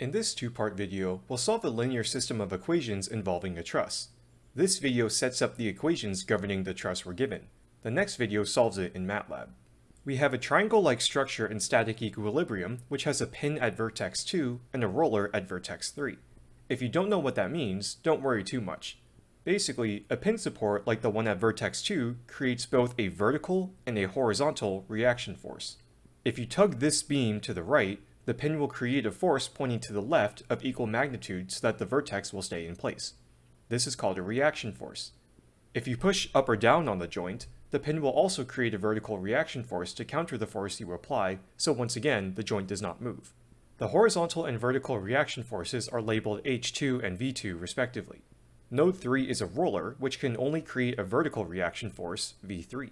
In this two-part video, we'll solve a linear system of equations involving a truss. This video sets up the equations governing the truss we're given. The next video solves it in MATLAB. We have a triangle-like structure in static equilibrium, which has a pin at vertex 2 and a roller at vertex 3. If you don't know what that means, don't worry too much. Basically, a pin support like the one at vertex 2 creates both a vertical and a horizontal reaction force. If you tug this beam to the right, the pin will create a force pointing to the left of equal magnitude so that the vertex will stay in place. This is called a reaction force. If you push up or down on the joint, the pin will also create a vertical reaction force to counter the force you apply, so once again, the joint does not move. The horizontal and vertical reaction forces are labeled H2 and V2 respectively. Node 3 is a roller, which can only create a vertical reaction force, V3.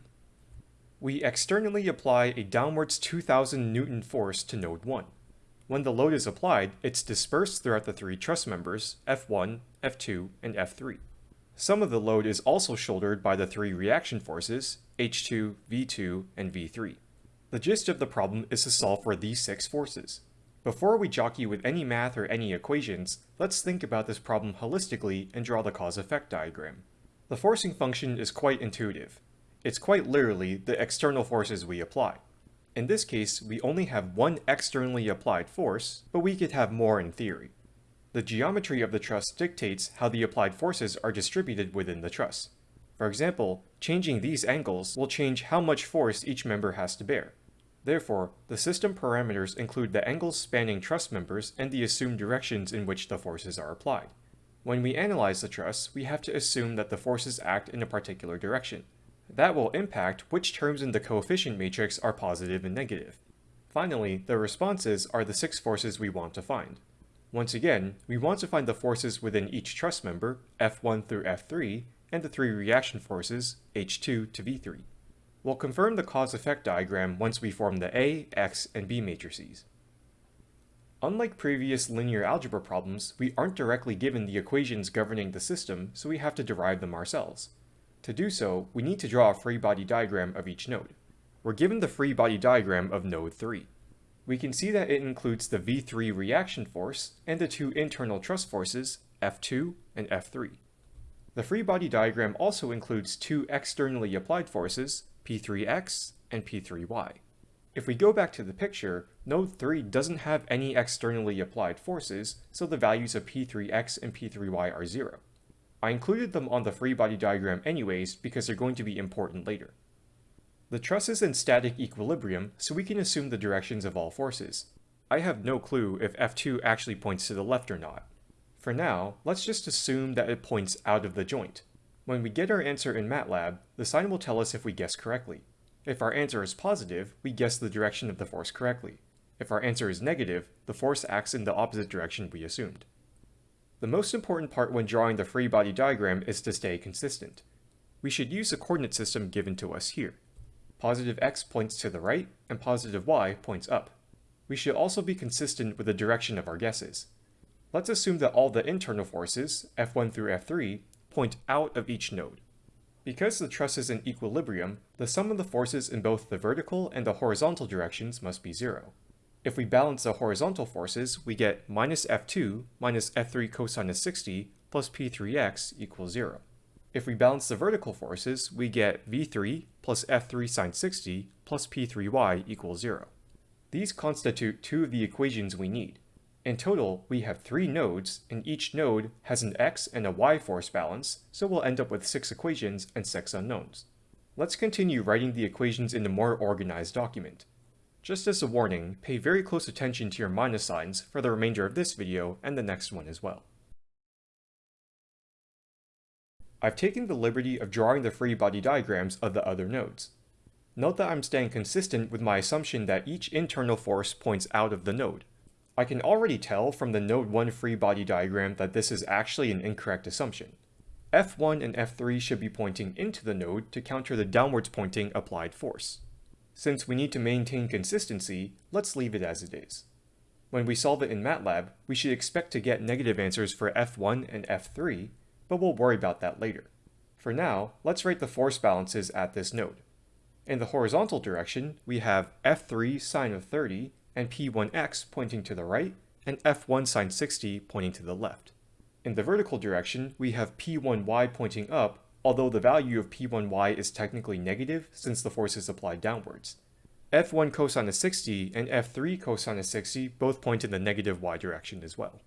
We externally apply a downwards 2000 Newton force to node 1. When the load is applied, it's dispersed throughout the three truss members, F1, F2, and F3. Some of the load is also shouldered by the three reaction forces, H2, V2, and V3. The gist of the problem is to solve for these six forces. Before we jockey with any math or any equations, let's think about this problem holistically and draw the cause-effect diagram. The forcing function is quite intuitive. It's quite literally the external forces we apply. In this case, we only have one externally applied force, but we could have more in theory. The geometry of the truss dictates how the applied forces are distributed within the truss. For example, changing these angles will change how much force each member has to bear. Therefore, the system parameters include the angles spanning truss members and the assumed directions in which the forces are applied. When we analyze the truss, we have to assume that the forces act in a particular direction. That will impact which terms in the coefficient matrix are positive and negative. Finally, the responses are the six forces we want to find. Once again, we want to find the forces within each truss member, F1 through F3, and the three reaction forces, H2 to V3. We'll confirm the cause-effect diagram once we form the A, X, and B matrices. Unlike previous linear algebra problems, we aren't directly given the equations governing the system, so we have to derive them ourselves. To do so, we need to draw a free body diagram of each node. We're given the free body diagram of node 3. We can see that it includes the V3 reaction force and the two internal truss forces, F2 and F3. The free body diagram also includes two externally applied forces, P3x and P3y. If we go back to the picture, node 3 doesn't have any externally applied forces, so the values of P3x and P3y are zero. I included them on the free body diagram anyways because they're going to be important later. The truss is in static equilibrium, so we can assume the directions of all forces. I have no clue if F2 actually points to the left or not. For now, let's just assume that it points out of the joint. When we get our answer in MATLAB, the sign will tell us if we guess correctly. If our answer is positive, we guess the direction of the force correctly. If our answer is negative, the force acts in the opposite direction we assumed. The most important part when drawing the free body diagram is to stay consistent. We should use the coordinate system given to us here. Positive x points to the right, and positive y points up. We should also be consistent with the direction of our guesses. Let's assume that all the internal forces, F1 through F3, point out of each node. Because the truss is in equilibrium, the sum of the forces in both the vertical and the horizontal directions must be zero. If we balance the horizontal forces, we get minus f2 minus f3 cosine of 60 plus p3x equals 0. If we balance the vertical forces, we get v3 plus f3 sine 60 plus p3y equals 0. These constitute two of the equations we need. In total, we have three nodes, and each node has an x and a y force balance, so we'll end up with six equations and six unknowns. Let's continue writing the equations in a more organized document. Just as a warning, pay very close attention to your minus signs for the remainder of this video and the next one as well. I've taken the liberty of drawing the free body diagrams of the other nodes. Note that I'm staying consistent with my assumption that each internal force points out of the node. I can already tell from the node 1 free body diagram that this is actually an incorrect assumption. F1 and F3 should be pointing into the node to counter the downwards pointing applied force. Since we need to maintain consistency, let's leave it as it is. When we solve it in MATLAB, we should expect to get negative answers for F1 and F3, but we'll worry about that later. For now, let's write the force balances at this node. In the horizontal direction, we have F3 sine of 30 and P1x pointing to the right, and F1 sine 60 pointing to the left. In the vertical direction, we have P1y pointing up, although the value of P1y is technically negative since the force is applied downwards. F1 cosine of 60 and F3 cosine of 60 both point in the negative y direction as well.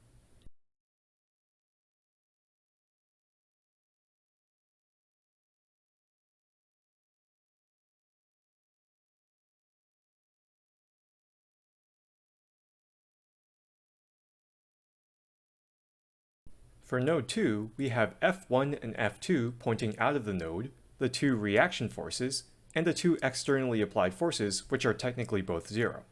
For node 2, we have F1 and F2 pointing out of the node, the two reaction forces, and the two externally applied forces, which are technically both zero.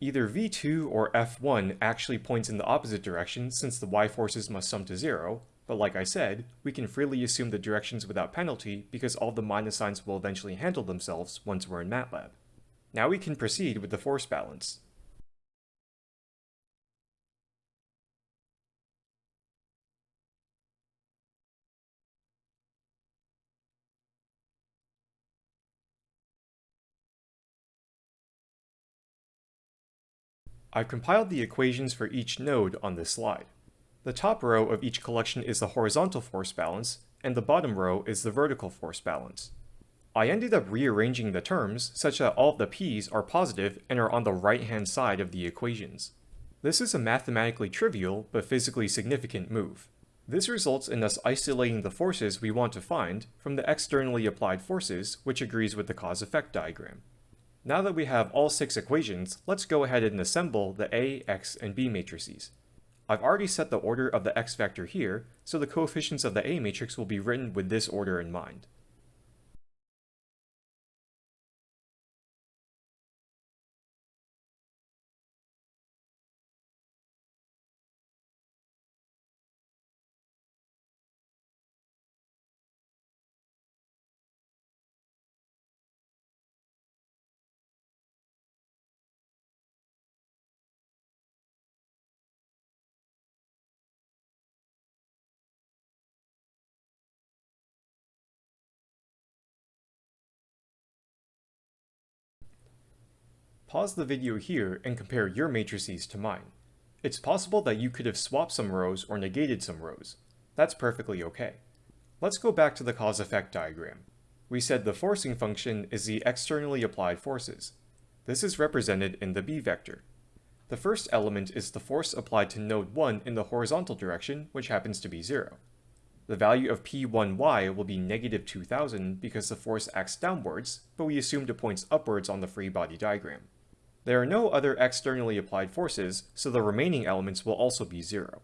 Either V2 or F1 actually points in the opposite direction since the y forces must sum to zero, but like I said, we can freely assume the directions without penalty because all the minus signs will eventually handle themselves once we're in MATLAB. Now we can proceed with the force balance. I've compiled the equations for each node on this slide. The top row of each collection is the horizontal force balance, and the bottom row is the vertical force balance. I ended up rearranging the terms such that all of the p's are positive and are on the right-hand side of the equations. This is a mathematically trivial but physically significant move. This results in us isolating the forces we want to find from the externally applied forces, which agrees with the cause-effect diagram. Now that we have all six equations, let's go ahead and assemble the A, X, and B matrices. I've already set the order of the X vector here, so the coefficients of the A matrix will be written with this order in mind. Pause the video here and compare your matrices to mine. It's possible that you could have swapped some rows or negated some rows. That's perfectly okay. Let's go back to the cause-effect diagram. We said the forcing function is the externally applied forces. This is represented in the b vector. The first element is the force applied to node 1 in the horizontal direction, which happens to be 0. The value of P1y will be negative 2000 because the force acts downwards, but we assumed it points upwards on the free body diagram. There are no other externally applied forces, so the remaining elements will also be zero.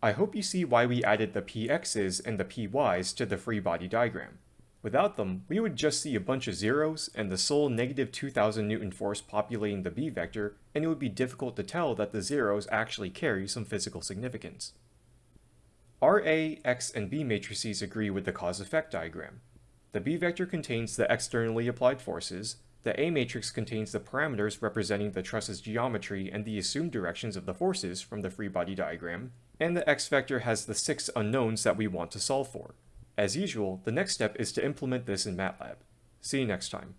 I hope you see why we added the px's and the py's to the free body diagram. Without them, we would just see a bunch of zeros and the sole negative 2000 newton force populating the b vector, and it would be difficult to tell that the zeros actually carry some physical significance. Our A, X, and B matrices agree with the cause-effect diagram. The b vector contains the externally applied forces, the A matrix contains the parameters representing the truss's geometry and the assumed directions of the forces from the free body diagram, and the X vector has the six unknowns that we want to solve for. As usual, the next step is to implement this in MATLAB. See you next time.